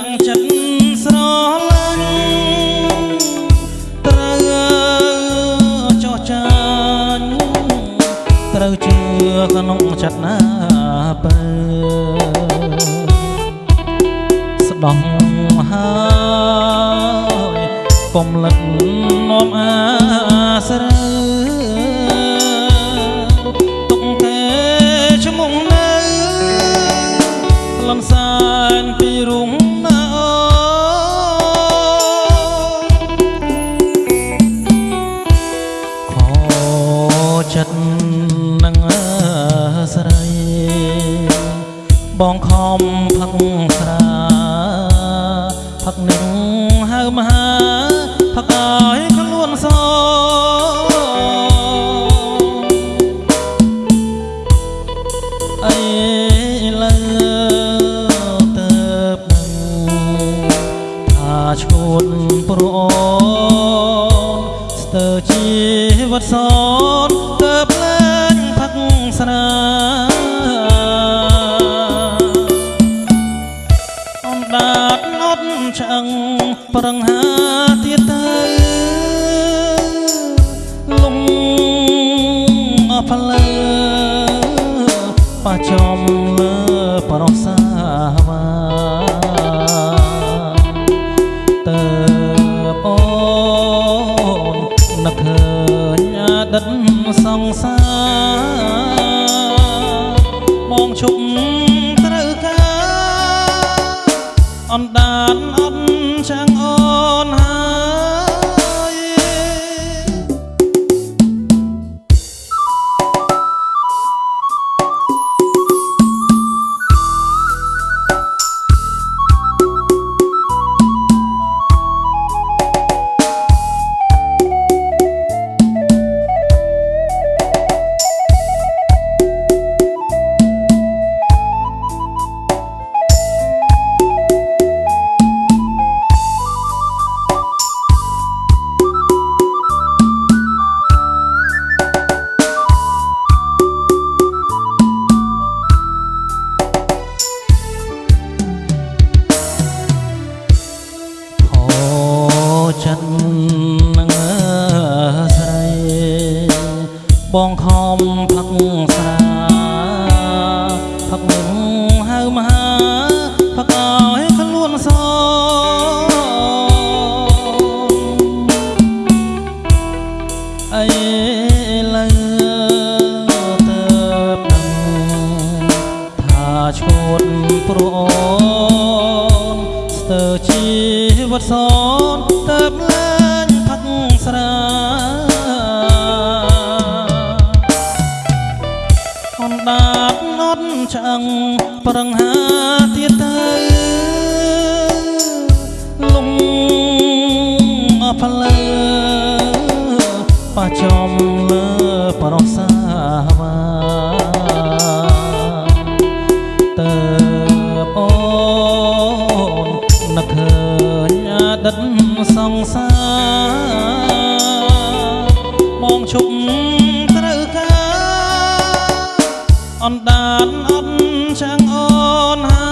ដាក់ចិត្តស្រឡាញ់ត្រូវចោះចាញ់ត្រូវជឿក្នុងចិត្តណាបើស្ដោះហើយកុំលិតនាំអា បងខំផឹកស្រាផឹកនឹងហៅមហាផឹកឲ្យខ្លួនសអីលើទៅនឹងថាឈួតប្រអូនស្ទើរជីវិតស ដាតនត់ឆ្អឹងប្រឹងហាទៀតទៅលំអស់ផ្លើប៉ះ អនដានអត់ បងខំផឹកស្រាផឹកនឹងហៅមហាផឹកឲ្យខ្លួនសអីលើទៅដឹងថាឈួតព្រោះអូនស្ទើរជីវិតសនទៅលែងផឹកស្រា ឆ្អឹងប្រឹងហាទៀតទៅលំអស់ផ្លើប៉ះចំលើប្រសាវាទៅអូននឹកឃើញអតីតសង្សារមកឈប់ អនដានអត់ចាំងអូនហើ